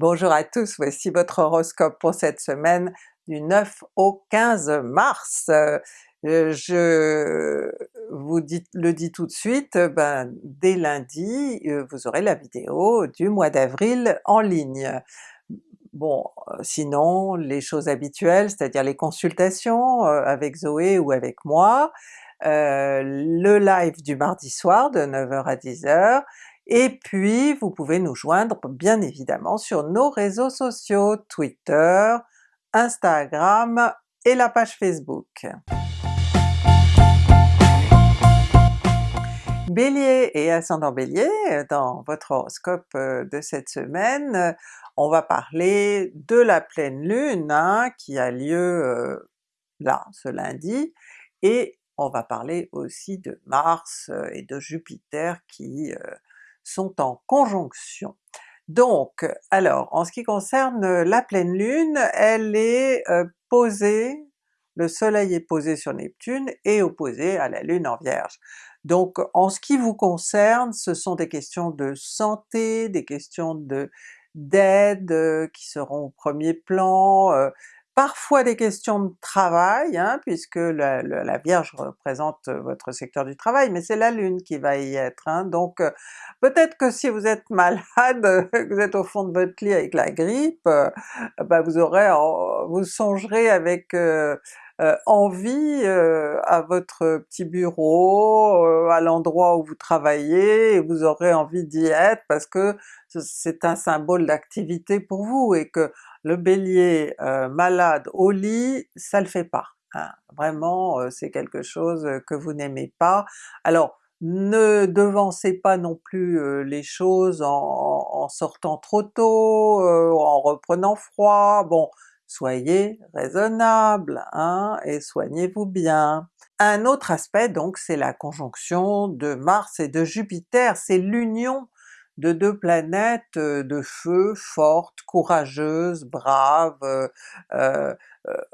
Bonjour à tous, voici votre horoscope pour cette semaine du 9 au 15 mars. Euh, je vous le dis tout de suite, ben, dès lundi euh, vous aurez la vidéo du mois d'avril en ligne. Bon, euh, sinon les choses habituelles, c'est-à-dire les consultations avec Zoé ou avec moi, le live du mardi soir de 9h à 10h, et puis vous pouvez nous joindre bien évidemment sur nos réseaux sociaux, Twitter, Instagram et la page Facebook. Bélier et ascendant Bélier, dans votre horoscope euh, de cette semaine, on va parler de la pleine lune hein, qui a lieu euh, là, ce lundi, et on va parler aussi de Mars euh, et de Jupiter qui sont en conjonction. Donc, alors, en ce qui concerne la pleine lune, elle est euh, posée, le soleil est posé sur Neptune et opposé à la lune en Vierge. Donc en ce qui vous concerne, ce sont des questions de santé, des questions de d'aide euh, qui seront au premier plan, euh, parfois des questions de travail, hein, puisque la, Vierge représente votre secteur du travail, mais c'est la Lune qui va y être, hein, donc euh, peut-être que si vous êtes malade, que vous êtes au fond de votre lit avec la grippe, euh, bah vous aurez, vous songerez avec euh, envie à votre petit bureau, à l'endroit où vous travaillez, et vous aurez envie d'y être parce que c'est un symbole d'activité pour vous et que le Bélier euh, malade au lit, ça le fait pas. Hein. Vraiment euh, c'est quelque chose que vous n'aimez pas. Alors ne devancez pas non plus euh, les choses en, sortant trop tôt, en reprenant froid, bon soyez raisonnable hein, et soignez-vous bien. Un autre aspect donc c'est la conjonction de Mars et de Jupiter, c'est l'union de deux planètes de feu, fortes, courageuses, braves, euh, euh,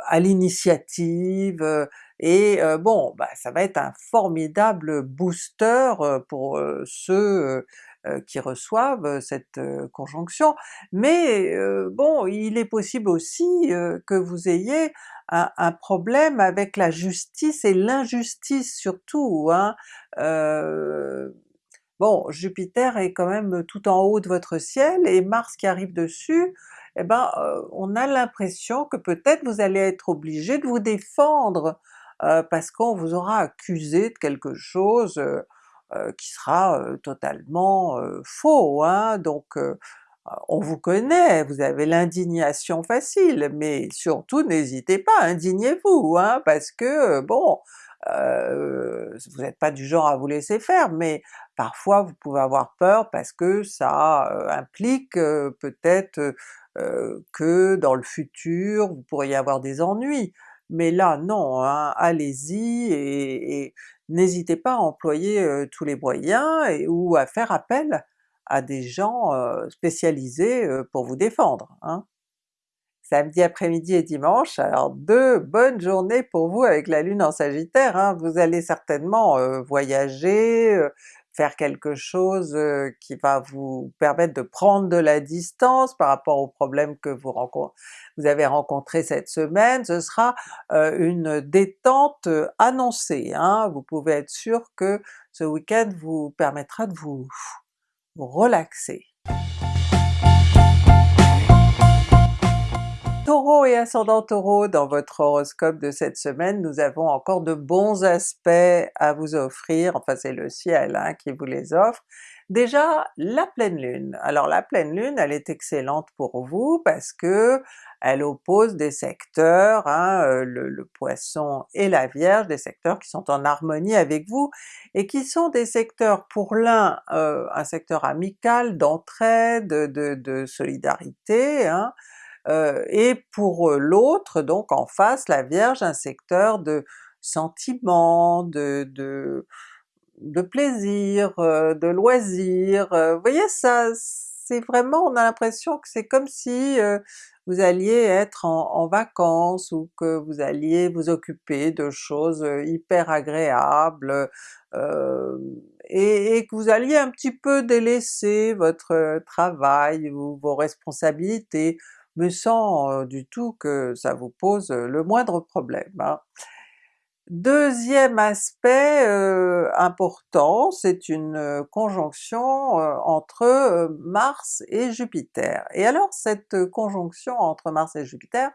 à l'initiative, et bon, bah, ça va être un formidable booster pour ceux qui reçoivent cette conjonction, mais bon, il est possible aussi que vous ayez un, un, problème avec la justice et l'injustice surtout, hein? Bon, Jupiter est quand même tout en haut de votre ciel, et Mars qui arrive dessus, eh ben euh, on a l'impression que peut-être vous allez être obligé de vous défendre, euh, parce qu'on vous aura accusé de quelque chose euh, qui sera totalement faux, hein? donc on vous connaît, vous avez l'indignation facile, mais surtout n'hésitez pas, indignez-vous, hein, parce que bon, euh, vous n'êtes pas du genre à vous laisser faire, mais parfois vous pouvez avoir peur parce que ça euh, implique euh, peut-être que dans le futur vous pourriez avoir des ennuis. Mais là non, hein, allez-y et, n'hésitez pas à employer tous les moyens ou à faire appel à des gens spécialisés pour vous défendre. Hein samedi après-midi et dimanche. Alors deux bonnes journées pour vous avec la Lune en Sagittaire, hein. vous allez certainement euh, voyager, euh, faire quelque chose euh, qui va vous permettre de prendre de la distance par rapport aux problèmes que vous, vous avez rencontrés cette semaine, ce sera une détente annoncée, hein. vous pouvez être sûr que ce week-end vous permettra de vous relaxer. Taureau et ascendant Taureau, dans votre horoscope de cette semaine, nous avons encore de bons aspects à vous offrir, enfin c'est le ciel hein, qui vous les offre. Déjà la pleine lune, alors la pleine lune elle est excellente pour vous parce que elle oppose des secteurs, hein, euh, le, Poisson et la Vierge, des secteurs qui sont en harmonie avec vous, et qui sont des secteurs pour l'un euh, un secteur amical, d'entraide, de, de, solidarité, hein, euh, et pour l'autre, donc en face, la Vierge, un secteur de sentiments, de, de, de plaisir, euh, de loisirs, vous voyez ça, c'est vraiment, on a l'impression que c'est comme si vous alliez être en, vacances ou que vous alliez vous occuper de choses hyper agréables, et, que vous alliez un petit peu délaisser votre travail ou vos responsabilités, mais sans du tout que ça vous pose le moindre problème. Hein. Deuxième aspect important, c'est une conjonction entre Mars et Jupiter. Et alors cette conjonction entre Mars et Jupiter,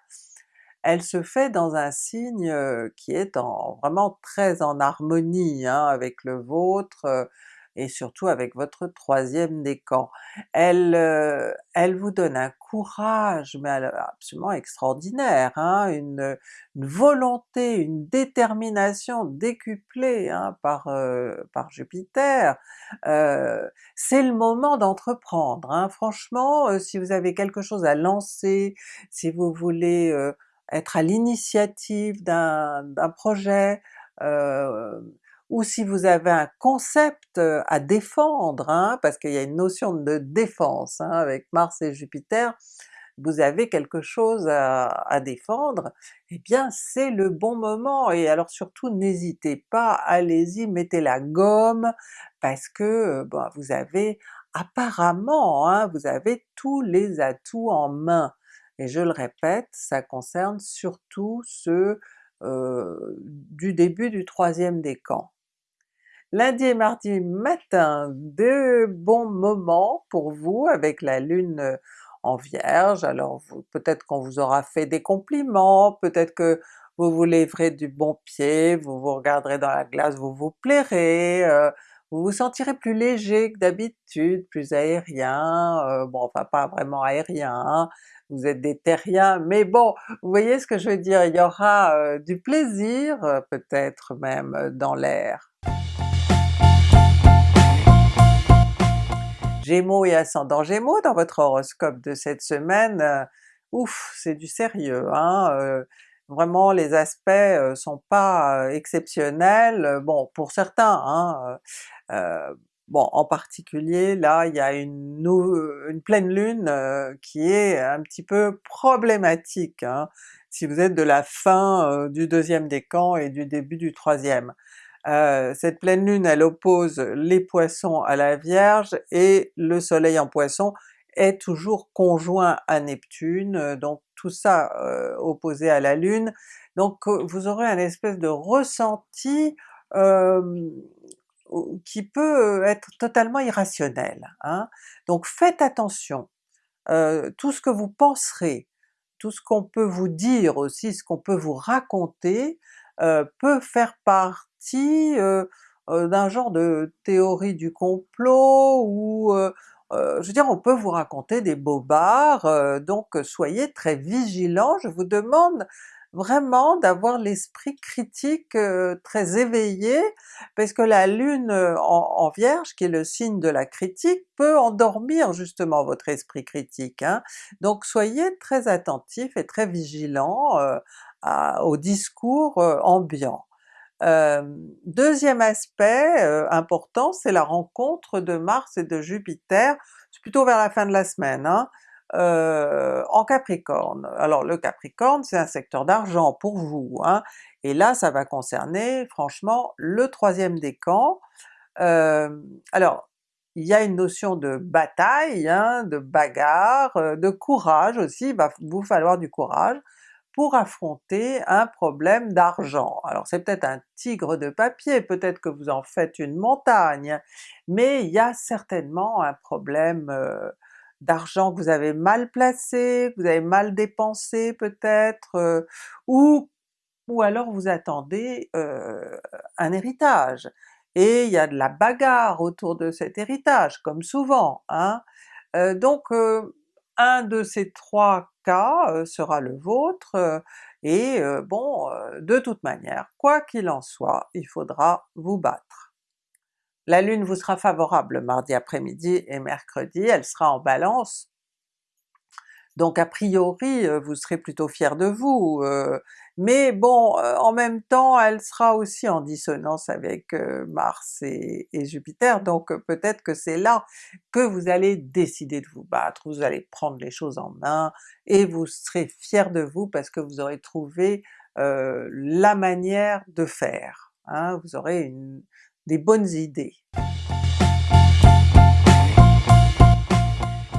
elle se fait dans un signe qui est en, vraiment très en harmonie hein, avec le vôtre, et surtout avec votre troisième décan. Elle, euh, elle vous donne un courage mais absolument extraordinaire, hein, une, volonté, une détermination décuplée hein, par, euh, par Jupiter. Euh, c'est le moment d'entreprendre, hein. franchement si vous avez quelque chose à lancer, si vous voulez être à l'initiative d'un projet, ou si vous avez un concept à défendre, hein, parce qu'il y a une notion de défense hein, avec Mars et Jupiter, vous avez quelque chose à, défendre, eh bien c'est le bon moment, et alors surtout n'hésitez pas, allez-y, mettez la gomme, parce que bon, vous avez apparemment, hein, vous avez tous les atouts en main. Et je le répète, ça concerne surtout ceux euh, du début du troisième décan. Lundi et mardi matin, de bons moments pour vous avec la Lune euh, en Vierge, alors peut-être qu'on vous aura fait des compliments, peut-être que vous vous lèverez du bon pied, vous vous regarderez dans la glace, vous vous plairez, euh, vous vous sentirez plus léger que d'habitude, plus aérien, euh, bon enfin pas vraiment aérien, hein, vous êtes des terriens, mais bon, vous voyez ce que je veux dire, il y aura du plaisir peut-être même dans l'air. Gémeaux et ascendant Gémeaux dans votre horoscope de cette semaine, euh, ouf, c'est du sérieux, hein? Euh, vraiment les aspects euh, sont pas exceptionnels, bon pour certains, hein, bon en particulier là il y a une, une pleine lune qui est un petit peu problématique, hein, si vous êtes de la fin du deuxième décan et du début du troisième. Euh, cette pleine lune elle oppose les Poissons à la Vierge et le soleil en Poisson est toujours conjoint à Neptune, euh, donc tout ça euh, opposé à la Lune, donc vous aurez un espèce de ressenti qui peut être totalement irrationnel. Hein. Donc faites attention, tout ce que vous penserez, tout ce qu'on peut vous dire aussi, ce qu'on peut vous raconter, peut faire part d'un genre de théorie du complot ou je veux dire on peut vous raconter des bobards, donc soyez très vigilants, je vous demande vraiment d'avoir l'esprit critique très éveillé, parce que la lune en, Vierge, qui est le signe de la critique, peut endormir justement votre esprit critique. Hein. Donc soyez très attentifs et très vigilants au discours ambiant deuxième aspect important, c'est la rencontre de Mars et de Jupiter, c'est plutôt vers la fin de la semaine, hein, en Capricorne. Alors le Capricorne c'est un secteur d'argent pour vous, hein, et là ça va concerner franchement le troisième décan. alors il y a une notion de bataille, hein, de bagarre, de courage aussi, il va vous falloir du courage, pour affronter un problème d'argent. Alors c'est peut-être un tigre de papier, peut-être que vous en faites une montagne, mais il y a certainement un problème euh, d'argent que vous avez mal placé, que vous avez mal dépensé peut-être, euh, ou, ou alors vous attendez euh, un héritage, et il y a de la bagarre autour de cet héritage, comme souvent. Hein? donc un de ces trois cas sera le vôtre, et bon, de toute manière, quoi qu'il en soit, il faudra vous battre. La Lune vous sera favorable mardi après-midi et mercredi, elle sera en Balance, donc a priori vous serez plutôt fier de vous, mais bon, en même temps elle sera aussi en dissonance avec Mars et, Jupiter, donc peut-être que c'est là que vous allez décider de vous battre, vous allez prendre les choses en main, et vous serez fier de vous parce que vous aurez trouvé la manière de faire, hein, vous aurez des bonnes idées.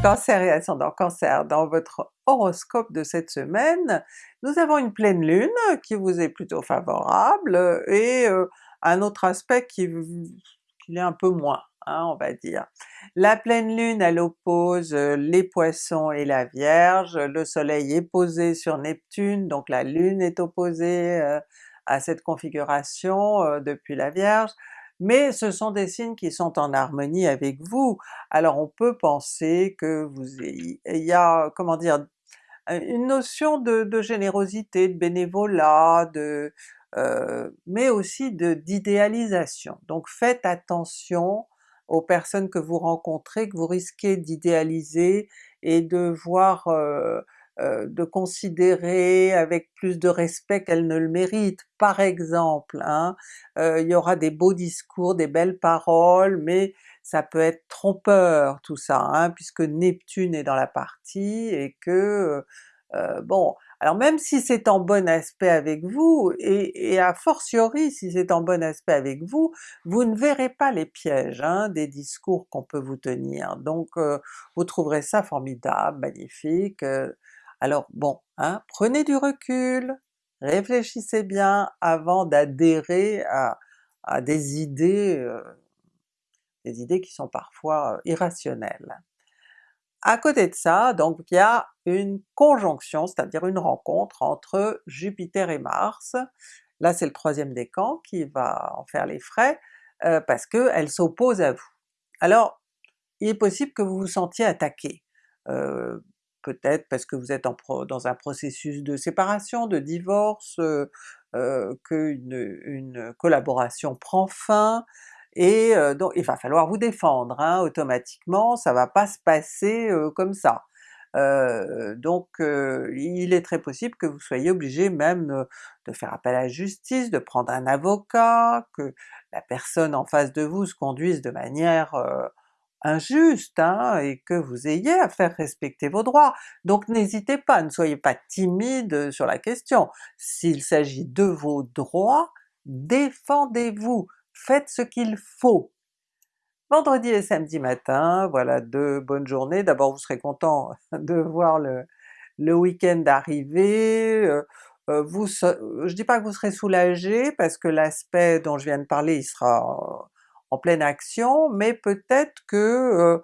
Cancer et ascendant Cancer, dans votre horoscope de cette semaine, nous avons une pleine lune qui vous est plutôt favorable et euh, un autre aspect qui, qui est un peu moins, hein, on va dire. La pleine lune elle oppose euh, les Poissons et la Vierge, le soleil est posé sur Neptune, donc la lune est opposée euh, à cette configuration depuis la Vierge, mais ce sont des signes qui sont en harmonie avec vous. Alors on peut penser que vous il y a, comment dire, une notion de, générosité, de bénévolat, de, euh, mais aussi d'idéalisation. Donc faites attention aux personnes que vous rencontrez, que vous risquez d'idéaliser et de voir euh, de considérer avec plus de respect qu'elle ne le mérite. Par exemple, hein, euh, il y aura des beaux discours, des belles paroles, mais ça peut être trompeur tout ça, hein, puisque Neptune est dans la partie et que euh, bon, alors même si c'est en bon aspect avec vous, et, a fortiori si c'est en bon aspect avec vous, vous ne verrez pas les pièges hein, des discours qu'on peut vous tenir, donc vous trouverez ça formidable, magnifique, alors bon, hein, prenez du recul, réfléchissez bien avant d'adhérer à, des idées, euh, des idées qui sont parfois euh, irrationnelles. À côté de ça, donc il y a une conjonction, c'est-à-dire une rencontre entre Jupiter et Mars, là c'est le troisième décan qui va en faire les frais, euh, parce qu'elle s'oppose à vous. Alors il est possible que vous vous sentiez attaqué, peut-être parce que vous êtes dans un processus de séparation, de divorce, euh, qu'une une collaboration prend fin, et donc il va falloir vous défendre hein, automatiquement, ça va pas se passer comme ça. donc il est très possible que vous soyez obligé même de faire appel à la justice, de prendre un avocat, que la personne en face de vous se conduise de manière injuste hein, et que vous ayez à faire respecter vos droits. Donc n'hésitez pas, ne soyez pas timide sur la question. S'il s'agit de vos droits, défendez-vous, faites ce qu'il faut. Vendredi et samedi matin, voilà deux bonnes journées. D'abord vous serez content de voir le, le week-end arriver, euh, euh, vous, je dis pas que vous serez soulagé parce que l'aspect dont je viens de parler il sera en pleine action, mais peut-être que euh,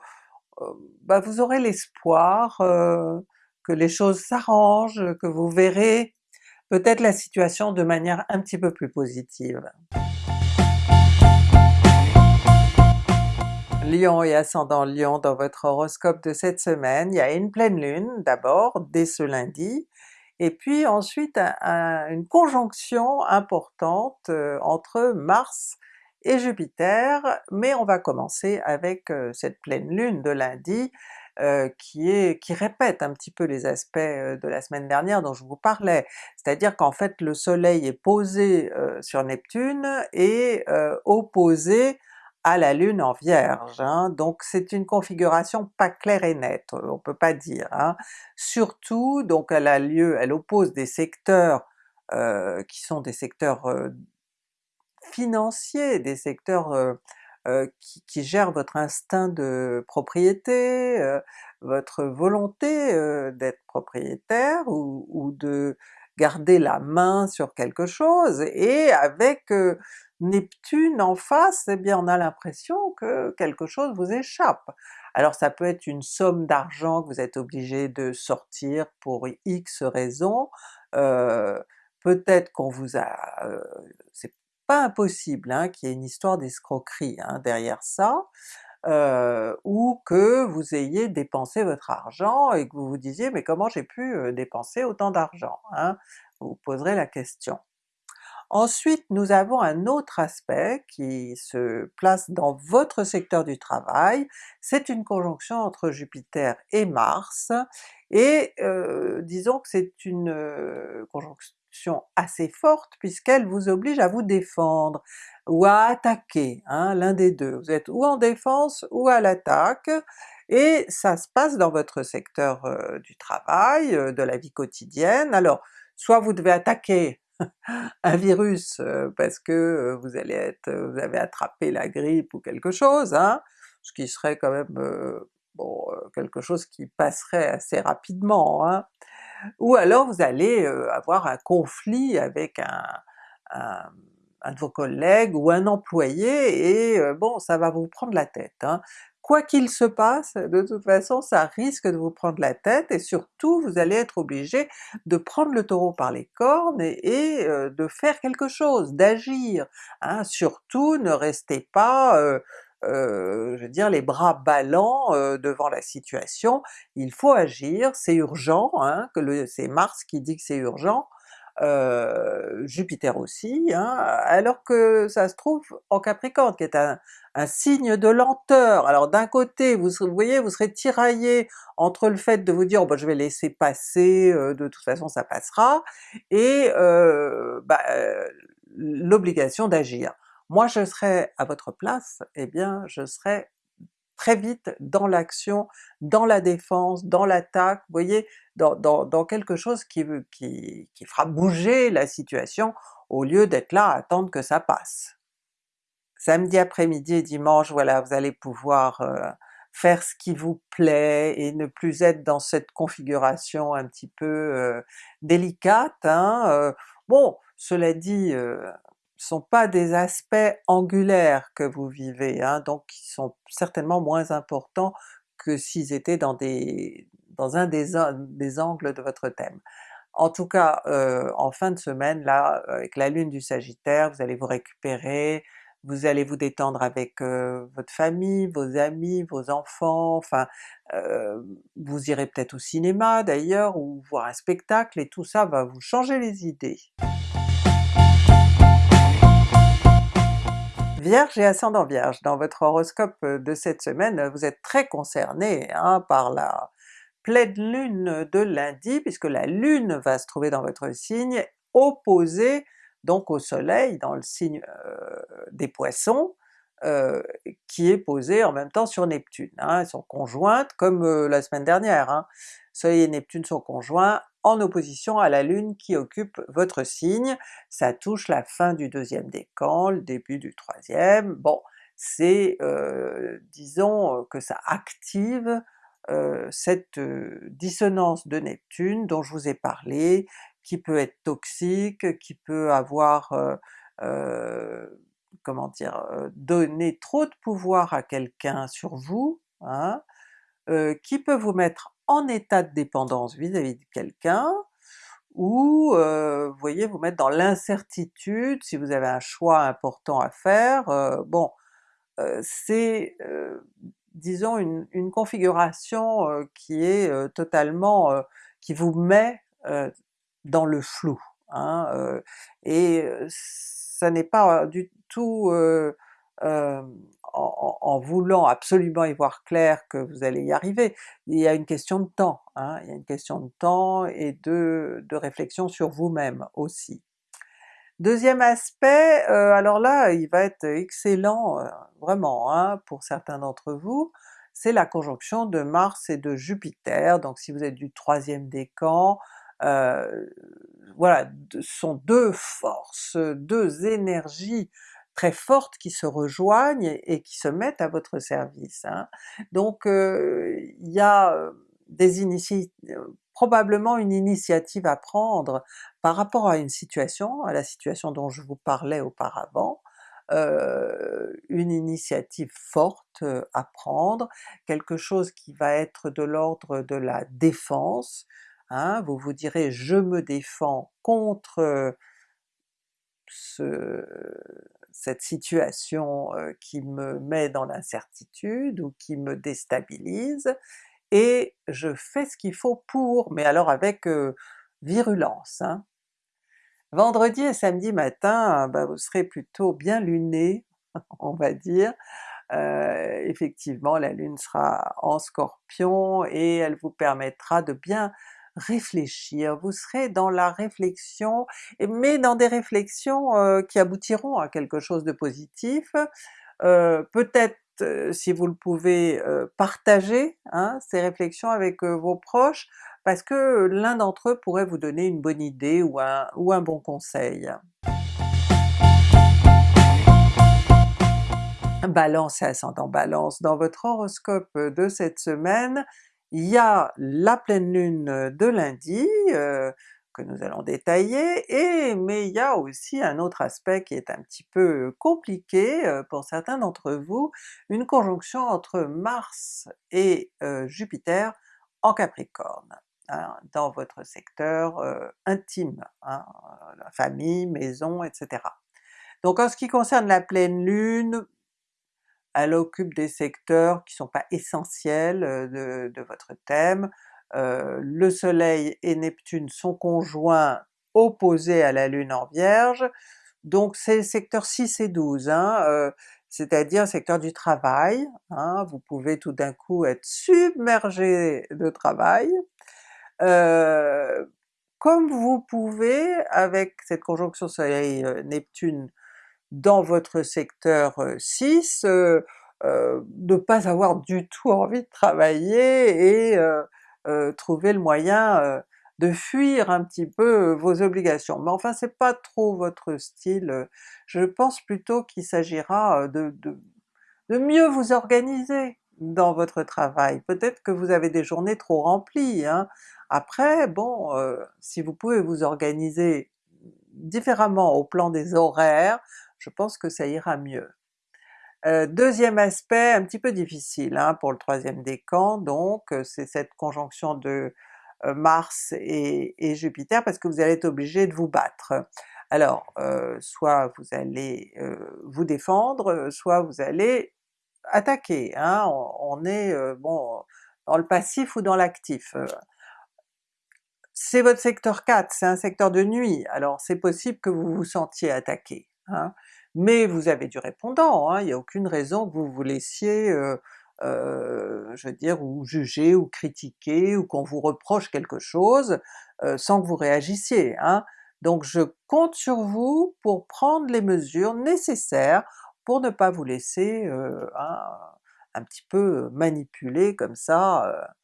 euh, bah, vous aurez l'espoir euh, que les choses s'arrangent, que vous verrez peut-être la situation de manière un petit peu plus positive. Lion et ascendant Lion dans votre horoscope de cette semaine, il y a une pleine lune d'abord, dès ce lundi, et puis ensuite une conjonction importante entre Mars et Jupiter, mais on va commencer avec cette pleine lune de lundi qui, est, qui répète un petit peu les aspects de la semaine dernière dont je vous parlais, c'est-à-dire qu'en fait le soleil est posé sur Neptune et opposé à la lune en Vierge, hein. donc c'est une configuration pas claire et nette, on peut pas dire. Hein. Surtout donc elle a lieu, elle oppose des secteurs qui sont des secteurs financiers, des secteurs qui, gèrent votre instinct de propriété, votre volonté d'être propriétaire ou, de garder la main sur quelque chose, et avec Neptune en face, eh bien on a l'impression que quelque chose vous échappe. Alors ça peut être une somme d'argent que vous êtes obligé de sortir pour X raisons, peut-être qu'on vous a... pas impossible hein, qu'il y ait une histoire d'escroquerie hein, derrière ça, ou que vous ayez dépensé votre argent et que vous vous disiez mais comment j'ai pu dépenser autant d'argent? Hein? Vous vous poserez la question. Ensuite nous avons un autre aspect qui se place dans votre secteur du travail, c'est une conjonction entre Jupiter et Mars, et disons que c'est une conjonction assez forte puisqu'elle vous oblige à vous défendre ou à attaquer, hein, l'un des deux. Vous êtes ou en défense ou à l'attaque, et ça se passe dans votre secteur euh, du travail, euh, de la vie quotidienne. Alors soit vous devez attaquer un virus euh, parce que vous allez être, vous avez attrapé la grippe ou quelque chose, hein, ce qui serait quand même bon quelque chose qui passerait assez rapidement, hein. Ou alors vous allez avoir un conflit avec un, un, de vos collègues ou un employé et bon ça va vous prendre la tête. Hein quoi qu'il se passe, de toute façon ça risque de vous prendre la tête et surtout vous allez être obligé de prendre le taureau par les cornes et, de faire quelque chose, d'agir. Hein. Surtout ne restez pas euh, je veux dire les bras ballants devant la situation, il faut agir, c'est urgent, hein, c'est Mars qui dit que c'est urgent, Jupiter aussi, hein, alors que ça se trouve en Capricorne qui est un, signe de lenteur. Alors d'un côté vous, voyez vous serez tiraillé entre le fait de vous dire oh, bah, je vais laisser passer, de toute façon ça passera, et bah, l'obligation d'agir. Moi je serais à votre place, eh bien je serais très vite dans l'action, dans la défense, dans l'attaque, vous voyez, dans, quelque chose qui, qui, qui fera bouger la situation au lieu d'être là à attendre que ça passe. Samedi après-midi et dimanche, voilà, vous allez pouvoir euh, faire ce qui vous plaît et ne plus être dans cette configuration un petit peu euh, délicate. Hein, euh. bon, cela dit, sont pas des aspects angulaires que vous vivez, hein, donc qui sont certainement moins importants que s'ils étaient dans, des, dans un des, des, angles de votre thème. En tout cas, euh, en fin de semaine là, avec la lune du Sagittaire, vous allez vous récupérer, vous allez vous détendre avec euh, votre famille, vos amis, vos enfants, enfin euh, vous irez peut-être au cinéma d'ailleurs, ou voir un spectacle, et tout ça va vous changer les idées. Vierge et ascendant Vierge, dans votre horoscope euh, de cette semaine, vous êtes très concerné hein, par la pleine lune de lundi, puisque la lune va se trouver dans votre signe, opposée donc au soleil dans le signe euh, des Poissons, euh, qui est posée en même temps sur Neptune. Hein, elles sont conjointes comme la semaine dernière. Hein. Soleil et Neptune sont conjoints en opposition à la Lune qui occupe votre signe, ça touche la fin du deuxième décan, le début du troisième, bon c'est euh, disons que ça active euh, cette euh, dissonance de Neptune dont je vous ai parlé, qui peut être toxique, qui peut avoir comment dire, donner trop de pouvoir à quelqu'un sur vous, hein, qui peut vous mettre en état de dépendance vis-à-vis de quelqu'un, ou vous voyez vous mettre dans l'incertitude si vous avez un choix important à faire, bon c'est disons une, une configuration qui est totalement, qui vous met dans le flou, hein, et ça n'est pas du tout en, voulant absolument y voir clair que vous allez y arriver, il y a une question de temps, hein, il y a une question de temps et de, réflexion sur vous-même aussi. Deuxième aspect, euh, alors là il va être excellent euh, vraiment hein, pour certains d'entre vous, c'est la conjonction de Mars et de Jupiter, donc si vous êtes du troisième décan, euh, voilà, ce sont deux forces, deux énergies très fortes qui se rejoignent et, qui se mettent à votre service. Hein. Donc il y a des probablement une initiative à prendre par rapport à une situation, à la situation dont je vous parlais auparavant, une initiative forte à prendre, quelque chose qui va être de l'ordre de la défense, hein, vous vous direz je me défends contre ce, cette situation qui me met dans l'incertitude ou qui me déstabilise, et je fais ce qu'il faut pour, mais alors avec virulence. Hein. Vendredi et samedi matin, bah, vous serez plutôt bien luné, on va dire, effectivement la Lune sera en Scorpion et elle vous permettra de bien réfléchir, vous serez dans la réflexion, mais dans des réflexions euh, qui aboutiront à quelque chose de positif, euh, peut-être euh, si vous le pouvez partager hein, ces réflexions avec vos proches, parce que l'un d'entre eux pourrait vous donner une bonne idée ou un, bon conseil. Balance et ascendant Balance, dans votre horoscope de cette semaine, il y a la pleine lune de lundi, euh, que nous allons détailler, mais il y a aussi un autre aspect qui est un petit peu compliqué euh, pour certains d'entre vous, une conjonction entre Mars et euh, Jupiter en Capricorne, hein, dans votre secteur euh, intime, hein, famille, maison, etc. Donc en ce qui concerne la pleine lune, elle occupe des secteurs qui sont pas essentiels de, de votre thème, euh, le soleil et Neptune sont conjoints opposés à la lune en Vierge, donc c'est secteur 6 et 12, hein, euh, c'est-à-dire secteur du travail, hein, vous pouvez tout d'un coup être submergé de travail, euh, comme vous pouvez, avec cette conjonction soleil-Neptune dans votre secteur 6, ne pas avoir du tout envie de travailler et euh, trouver le moyen euh, de fuir un petit peu euh, vos obligations. Mais enfin c'est pas trop votre style, je pense plutôt qu'il s'agira de, de, de, mieux vous organiser dans votre travail. Peut-être que vous avez des journées trop remplies, hein. après bon, si vous pouvez vous organiser différemment au plan des horaires, je pense que ça ira mieux. Euh, deuxième aspect un petit peu difficile hein, pour le troisième décan, donc euh, c'est cette conjonction de euh, Mars et, Jupiter parce que vous allez être obligé de vous battre. Alors soit vous allez vous défendre, soit vous allez attaquer, hein, on, est bon dans le passif ou dans l'actif. C'est votre secteur 4, c'est un secteur de nuit, alors c'est possible que vous vous sentiez attaqué. Hein mais vous avez du répondant, hein, il n'y a aucune raison que vous vous laissiez euh, euh, je veux dire, ou juger, ou critiquer, ou qu'on vous reproche quelque chose euh, sans que vous réagissiez. Hein. Donc je compte sur vous pour prendre les mesures nécessaires pour ne pas vous laisser un, petit peu manipuler comme ça,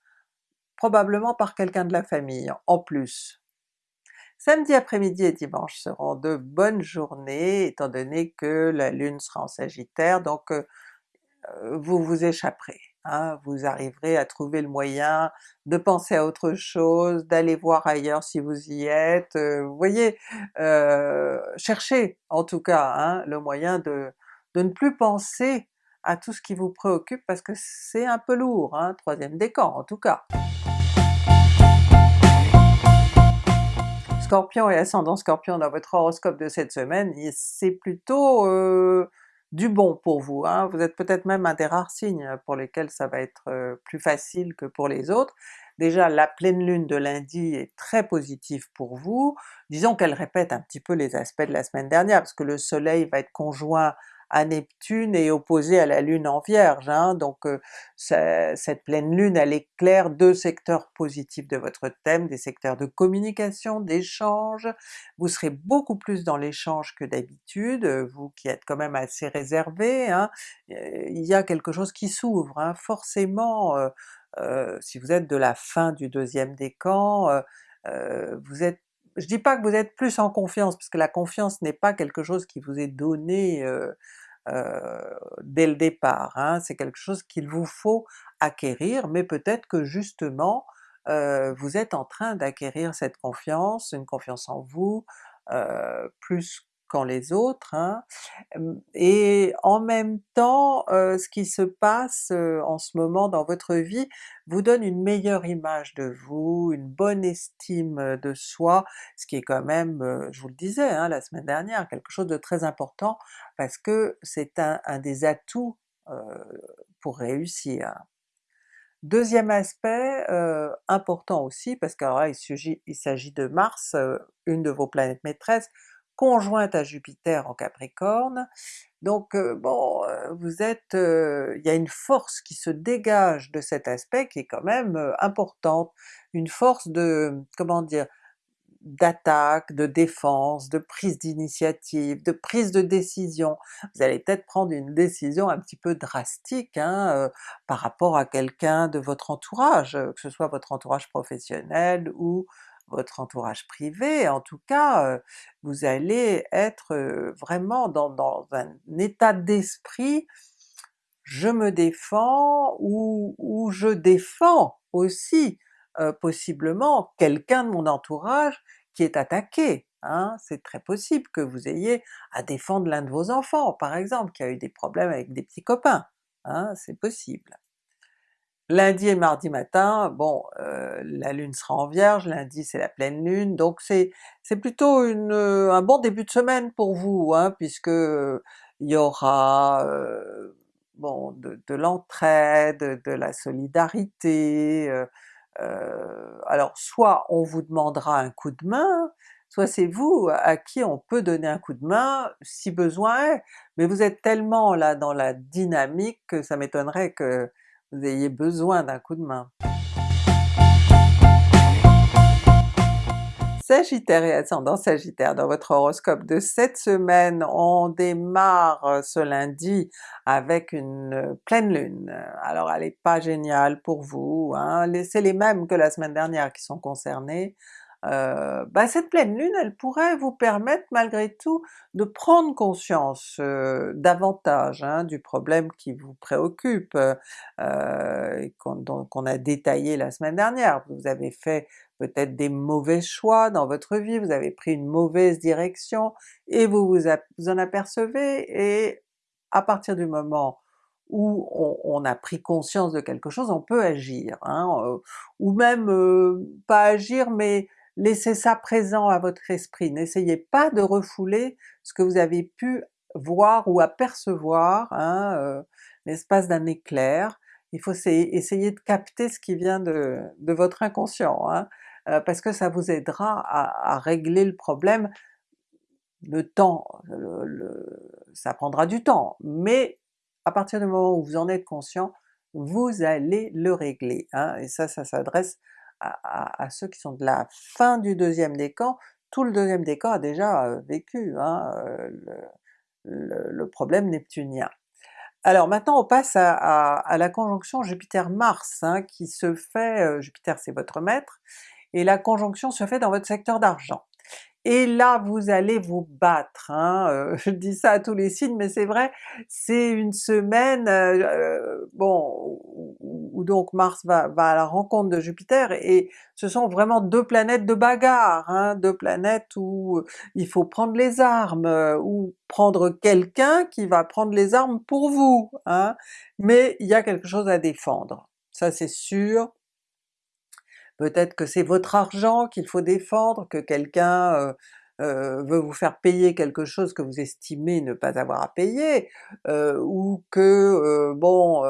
probablement par quelqu'un de la famille en plus. Samedi après-midi et dimanche seront de bonnes journées étant donné que la Lune sera en Sagittaire, donc vous vous échapperez. Hein, vous arriverez à trouver le moyen de penser à autre chose, d'aller voir ailleurs si vous y êtes, vous voyez, cherchez en tout cas hein, le moyen de, de ne plus penser à tout ce qui vous préoccupe parce que c'est un peu lourd, hein, troisième décan en tout cas. Scorpion et ascendant Scorpion dans votre horoscope de cette semaine, c'est plutôt euh, du bon pour vous. Hein. Vous êtes peut-être même un des rares signes pour lesquels ça va être euh, plus facile que pour les autres. Déjà la pleine lune de lundi est très positive pour vous, disons qu'elle répète un petit peu les aspects de la semaine dernière, parce que le soleil va être conjoint à Neptune et opposé à la Lune en Vierge, hein, donc euh, cette pleine Lune elle éclaire deux secteurs positifs de votre thème, des secteurs de communication, d'échange, vous serez beaucoup plus dans l'échange que d'habitude, vous qui êtes quand même assez réservé, hein, euh, il y a quelque chose qui s'ouvre, hein, forcément euh, si vous êtes de la fin du deuxième décan, vous êtes je dis pas que vous êtes plus en confiance, parce que la confiance n'est pas quelque chose qui vous est donné euh, dès le départ, hein. c'est quelque chose qu'il vous faut acquérir, mais peut-être que justement vous êtes en train d'acquérir cette confiance, une confiance en vous, plus les autres, hein. et en même temps ce qui se passe en ce moment dans votre vie vous donne une meilleure image de vous, une bonne estime de soi, ce qui est quand même, je vous le disais hein, la semaine dernière, quelque chose de très important parce que c'est un, des atouts pour réussir. Deuxième aspect important aussi, parce qu'alors il s'agit de Mars, une de vos planètes maîtresses, conjointe à Jupiter en Capricorne, donc euh, bon, euh, vous êtes, euh, il y a une force qui se dégage de cet aspect qui est quand même importante, une force de, comment dire, d'attaque, de défense, de prise d'initiative, de prise de décision. Vous allez peut-être prendre une décision un petit peu drastique hein, par rapport à quelqu'un de votre entourage, que ce soit votre entourage professionnel ou votre entourage privé, en tout cas vous allez être vraiment dans, un état d'esprit je me défends ou, je défends aussi possiblement quelqu'un de mon entourage qui est attaqué. Hein? C'est très possible que vous ayez à défendre l'un de vos enfants par exemple, qui a eu des problèmes avec des petits copains, hein? c'est possible. Lundi et mardi matin, bon, euh, la Lune sera en Vierge, lundi c'est la pleine Lune, donc c'est plutôt une, un bon début de semaine pour vous, hein, puisque il y aura euh, bon, de, de l'entraide, de la solidarité, euh, euh, alors soit on vous demandera un coup de main, soit c'est vous à qui on peut donner un coup de main si besoin est, mais vous êtes tellement là dans la dynamique que ça m'étonnerait que vous ayez besoin d'un coup de main. Sagittaire et ascendant Sagittaire, dans votre horoscope de cette semaine, on démarre ce lundi avec une pleine lune. Alors elle n'est pas géniale pour vous, hein? c'est les mêmes que la semaine dernière qui sont concernés, euh, bah cette pleine lune elle pourrait vous permettre malgré tout de prendre conscience euh, davantage hein, du problème qui vous préoccupe, euh, qu'on a détaillé la semaine dernière. Vous avez fait peut-être des mauvais choix dans votre vie, vous avez pris une mauvaise direction et vous vous, en apercevez et à partir du moment où on, a pris conscience de quelque chose, on peut agir, hein, euh, ou même euh, pas agir mais laissez ça présent à votre esprit, n'essayez pas de refouler ce que vous avez pu voir ou apercevoir hein, euh, l'espace d'un éclair, il faut essayer de capter ce qui vient de, votre inconscient. Hein. Euh, parce que ça vous aidera à, régler le problème. Le temps, ça prendra du temps, mais à partir du moment où vous en êtes conscient, vous allez le régler, hein, et ça, ça s'adresse à, ceux qui sont de la fin du deuxième décan, tout le deuxième décan a déjà vécu hein, le, problème neptunien. Alors maintenant on passe à, la conjonction Jupiter-Mars hein, qui se fait, Jupiter c'est votre maître, et la conjonction se fait dans votre secteur d'argent. Et là vous allez vous battre, hein. Euh, je dis ça à tous les signes, mais c'est vrai, c'est une semaine euh, euh, bon où, donc Mars va, à la rencontre de Jupiter, et ce sont vraiment deux planètes de bagarre, hein, deux planètes où il faut prendre les armes, ou prendre quelqu'un qui va prendre les armes pour vous, hein. mais il y a quelque chose à défendre, ça c'est sûr, peut-être que c'est votre argent qu'il faut défendre, que quelqu'un euh, euh, veut vous faire payer quelque chose que vous estimez ne pas avoir à payer, euh, ou que bon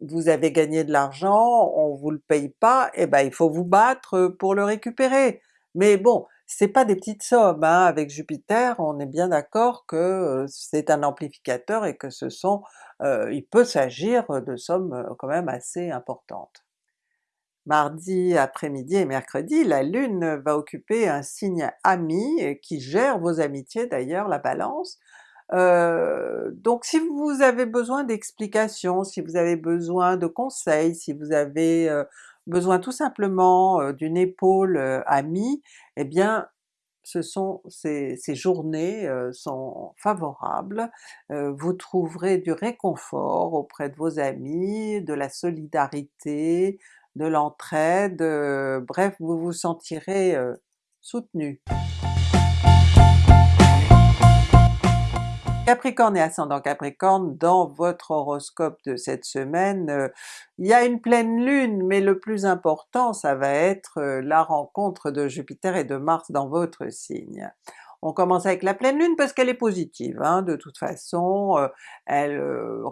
vous avez gagné de l'argent, on vous le paye pas, et eh ben il faut vous battre pour le récupérer. Mais bon, c'est pas des petites sommes, hein. avec Jupiter on est bien d'accord que c'est un amplificateur et que ce sont, il peut s'agir de sommes quand même assez importantes. Mardi après-midi et mercredi, la Lune va occuper un signe ami euh, qui gère vos amitiés d'ailleurs, la Balance. Euh, donc si vous avez besoin d'explications, si vous avez besoin de conseils, si vous avez euh, besoin tout simplement d'une épaule amie, eh bien ce sont ces journées sont favorables, vous trouverez du réconfort auprès de vos amis, de la solidarité, de l'entraide, euh, bref vous vous sentirez euh, soutenu. Capricorne et ascendant Capricorne, dans votre horoscope de cette semaine, euh, il y a une pleine lune, mais le plus important ça va être la rencontre de Jupiter et de Mars dans votre signe. On commence avec la pleine lune parce qu'elle est positive, hein, de toute façon, elle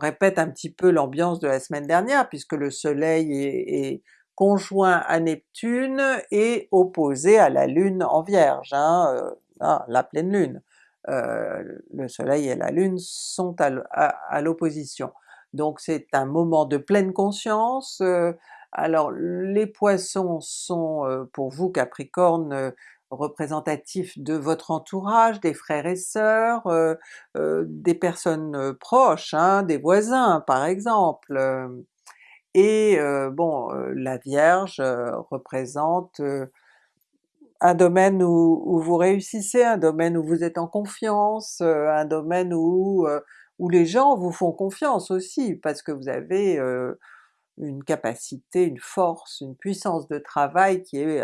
répète un petit peu l'ambiance de la semaine dernière puisque le soleil est, conjoint à Neptune et opposé à la Lune en Vierge, hein, ah, la pleine Lune. le soleil et la Lune sont à, l'opposition. Donc c'est un moment de pleine conscience, alors les Poissons sont pour vous Capricorne représentatifs de votre entourage, des frères et sœurs, des personnes proches, hein, des voisins par exemple, et bon, la Vierge représente un domaine où, vous réussissez, un domaine où vous êtes en confiance, un domaine où, où les gens vous font confiance aussi, parce que vous avez une capacité, une force, une puissance de travail qui est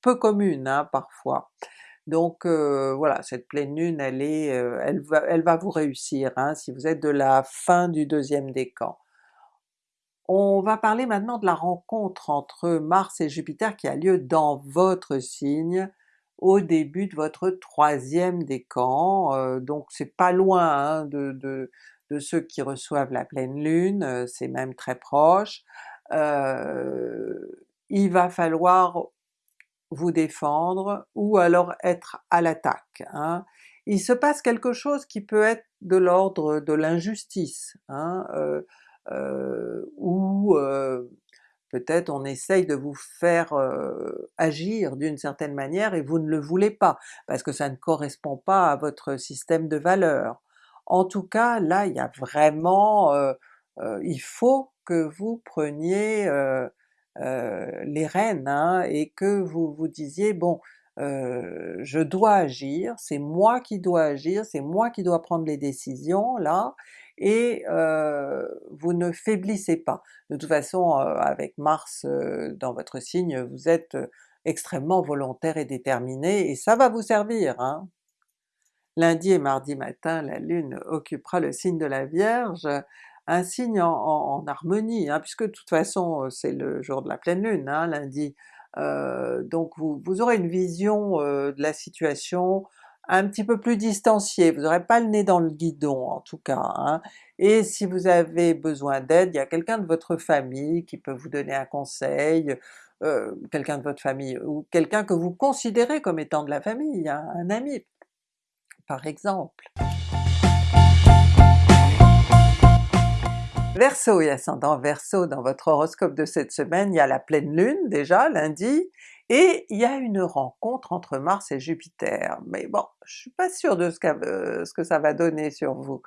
peu commune hein, parfois. Donc voilà, cette pleine lune elle est, elle, va, elle va vous réussir hein, si vous êtes de la fin du deuxième décan. On va parler maintenant de la rencontre entre Mars et Jupiter qui a lieu dans votre signe au début de votre troisième décan, euh, donc c'est pas loin hein, de, ceux qui reçoivent la pleine lune, c'est même très proche. Il va falloir vous défendre ou alors être à l'attaque. Hein. Il se passe quelque chose qui peut être de l'ordre de l'injustice, hein, ou peut-être on essaye de vous faire agir d'une certaine manière et vous ne le voulez pas, parce que ça ne correspond pas à votre système de valeurs. En tout cas là il y a vraiment, il faut que vous preniez les rênes hein, et que vous vous disiez bon je dois agir, c'est moi qui dois agir, c'est moi qui dois prendre les décisions là, et vous ne faiblissez pas. De toute façon avec Mars dans votre signe, vous êtes extrêmement volontaire et déterminé, et ça va vous servir. Hein. Lundi et mardi matin, la Lune occupera le signe de la Vierge, un signe en, harmonie, hein, puisque de toute façon c'est le jour de la pleine Lune, hein, lundi. donc vous, aurez une vision de la situation un petit peu plus distancié, vous n'aurez pas le nez dans le guidon en tout cas, hein. et si vous avez besoin d'aide, il y a quelqu'un de votre famille qui peut vous donner un conseil, euh, quelqu'un de votre famille, ou quelqu'un que vous considérez comme étant de la famille, un ami par exemple. Verseau et ascendant Verseau, dans votre horoscope de cette semaine, il y a la pleine lune déjà lundi, et il y a une rencontre entre Mars et Jupiter, mais bon, je suis pas sûre de ce, ce que ça va donner sur vous.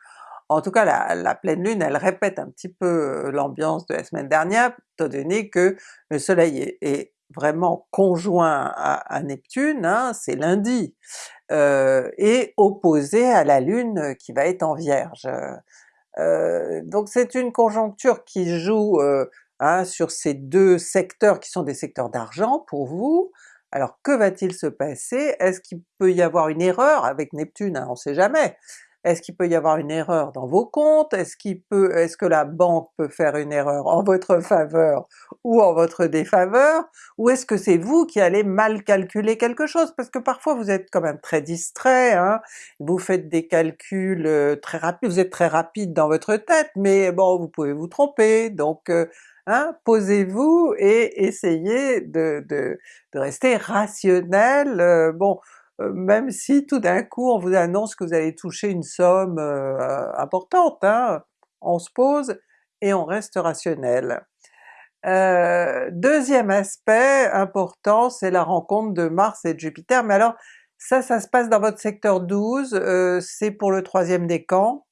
En tout cas la, pleine lune elle répète un petit peu euh, l'ambiance de la semaine dernière, étant donné que le soleil est, vraiment conjoint à, Neptune, hein, c'est lundi, euh, et opposé à la lune qui va être en Vierge. Euh, donc c'est une conjoncture qui joue Hein, sur ces deux secteurs qui sont des secteurs d'argent pour vous. Alors que va-t-il se passer? Est-ce qu'il peut y avoir une erreur avec Neptune? Hein, on sait jamais. Est-ce qu'il peut y avoir une erreur dans vos comptes? Est-ce qu'il peut, est-ce que la banque peut faire une erreur en votre faveur ou en votre défaveur? Ou est-ce que c'est vous qui allez mal calculer quelque chose? Parce que parfois vous êtes quand même très distrait, hein? vous faites des calculs euh, très rapides, vous êtes très rapide dans votre tête, mais bon vous pouvez vous tromper, donc euh, Hein, posez-vous et essayez de, de, de rester rationnel, euh, bon, même si tout d'un coup on vous annonce que vous allez toucher une somme euh, importante, hein, on se pose et on reste rationnel. deuxième aspect important, c'est la rencontre de Mars et de Jupiter, mais alors ça, ça se passe dans votre secteur 12, c'est pour le troisième décan,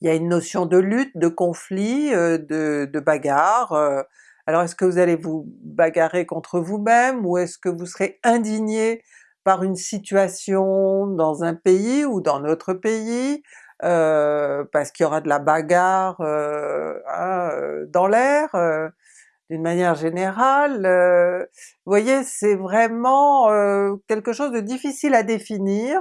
il y a une notion de lutte, de conflit, euh, de, de bagarre. Euh. Alors est-ce que vous allez vous bagarrer contre vous-même ou est-ce que vous serez indigné par une situation dans un pays ou dans notre pays, euh, parce qu'il y aura de la bagarre hein, dans l'air, d'une manière générale. vous voyez, c'est vraiment quelque chose de difficile à définir,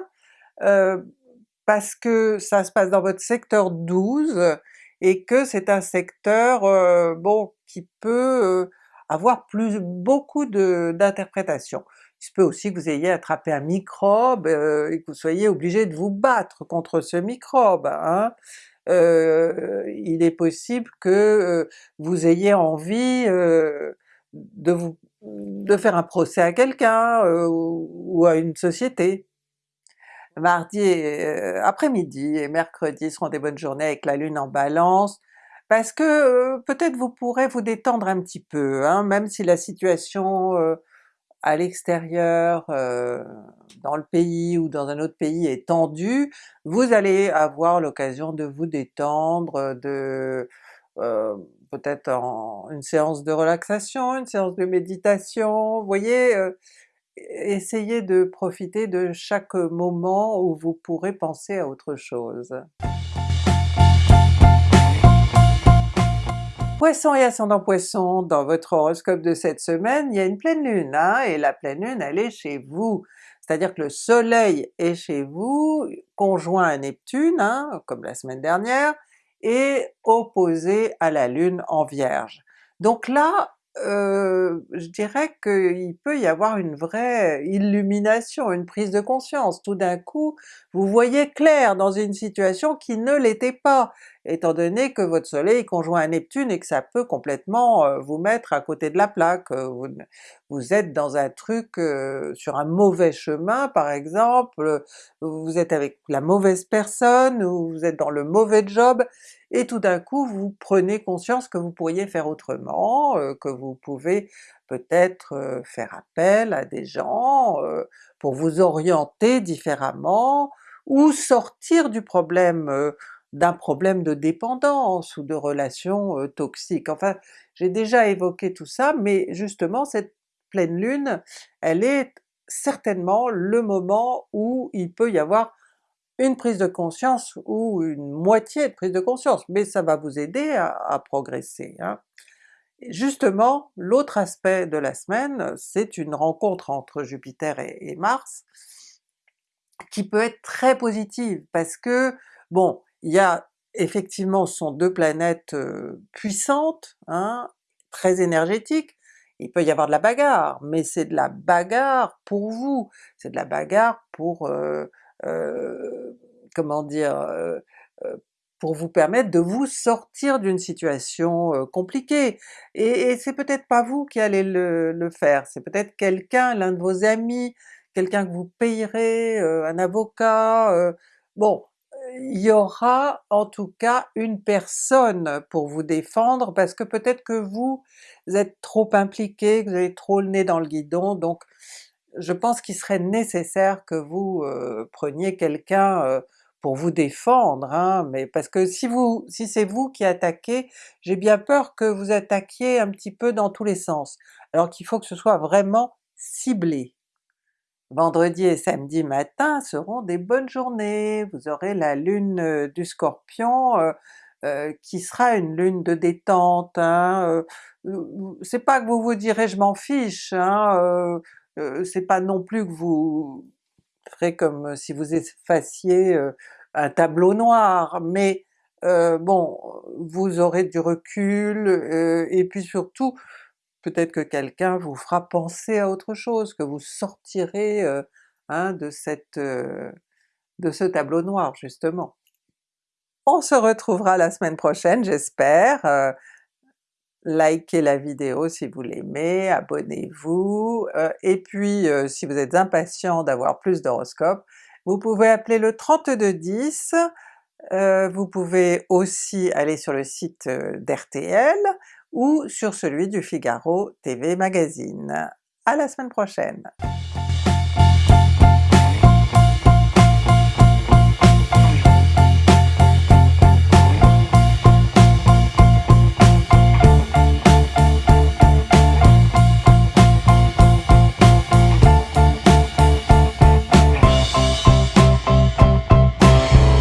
parce que ça se passe dans votre secteur 12 et que c'est un secteur euh, bon qui peut euh, avoir plus beaucoup d'interprétations. Il se peut aussi que vous ayez attrapé un microbe euh, et que vous soyez obligé de vous battre contre ce microbe. Hein. il est possible que vous ayez envie de, vous, de faire un procès à quelqu'un ou à une société mardi euh, après-midi et mercredi seront des bonnes journées avec la Lune en Balance, parce que euh, peut-être vous pourrez vous détendre un petit peu, hein, même si la situation euh, à l'extérieur, dans le pays ou dans un autre pays est tendue, vous allez avoir l'occasion de vous détendre, de peut-être en une séance de relaxation, une séance de méditation, voyez, essayez de profiter de chaque moment où vous pourrez penser à autre chose. Poisson et ascendant Poisson, dans votre horoscope de cette semaine, il y a une pleine lune, hein, et la pleine lune elle est chez vous. C'est-à-dire que le soleil est chez vous, conjoint à Neptune, hein, comme la semaine dernière, et opposé à la lune en Vierge. Donc là, euh, je dirais qu'il peut y avoir une vraie illumination, une prise de conscience. Tout d'un coup, vous voyez clair dans une situation qui ne l'était pas, étant donné que votre soleil conjoint à Neptune et que ça peut complètement euh, vous mettre à côté de la plaque. Euh, vous, êtes dans un truc, sur un mauvais chemin par exemple, vous êtes avec la mauvaise personne, ou vous êtes dans le mauvais job, et tout d'un coup vous prenez conscience que vous pourriez faire autrement, que vous pouvez peut-être faire appel à des gens pour vous orienter différemment, ou sortir du problème d'un problème de dépendance ou de relations toxiques. Enfin, j'ai déjà évoqué tout ça, mais justement cette pleine lune, elle est certainement le moment où il peut y avoir une prise de conscience ou une moitié de prise de conscience, mais ça va vous aider à, progresser. Hein. Justement, l'autre aspect de la semaine, c'est une rencontre entre Jupiter et, Mars, qui peut être très positive, parce que bon, il y a effectivement ce sont deux planètes puissantes, hein, très énergétiques, il peut y avoir de la bagarre, mais c'est de la bagarre pour vous, c'est de la bagarre pour euh, euh, comment dire, euh, pour vous permettre de vous sortir d'une situation compliquée. Et, c'est peut-être pas vous qui allez le, faire, c'est peut-être quelqu'un, l'un de vos amis, quelqu'un que vous payerez, un avocat, bon, il y aura en tout cas une personne pour vous défendre parce que peut-être que vous êtes trop impliqué, que vous avez trop le nez dans le guidon, donc je pense qu'il serait nécessaire que vous euh, preniez quelqu'un euh, pour vous défendre, hein, mais parce que si vous, si c'est vous qui attaquez, j'ai bien peur que vous attaquiez un petit peu dans tous les sens, alors qu'il faut que ce soit vraiment ciblé. Vendredi et samedi matin seront des bonnes journées, vous aurez la lune du Scorpion qui sera une lune de détente, hein, c'est pas que vous vous direz je m'en fiche, hein, c'est pas non plus que vous ferez comme si vous effaciez un tableau noir, mais bon, vous aurez du recul, et puis surtout peut-être que quelqu'un vous fera penser à autre chose, que vous sortirez hein, de, cette, de ce tableau noir justement. On se retrouvera la semaine prochaine j'espère, likez la vidéo si vous l'aimez, abonnez-vous, et puis si vous êtes impatient d'avoir plus d'horoscopes, vous pouvez appeler le 3210, euh, vous pouvez aussi aller sur le site d'RTL ou sur celui du Figaro TV Magazine. À la semaine prochaine!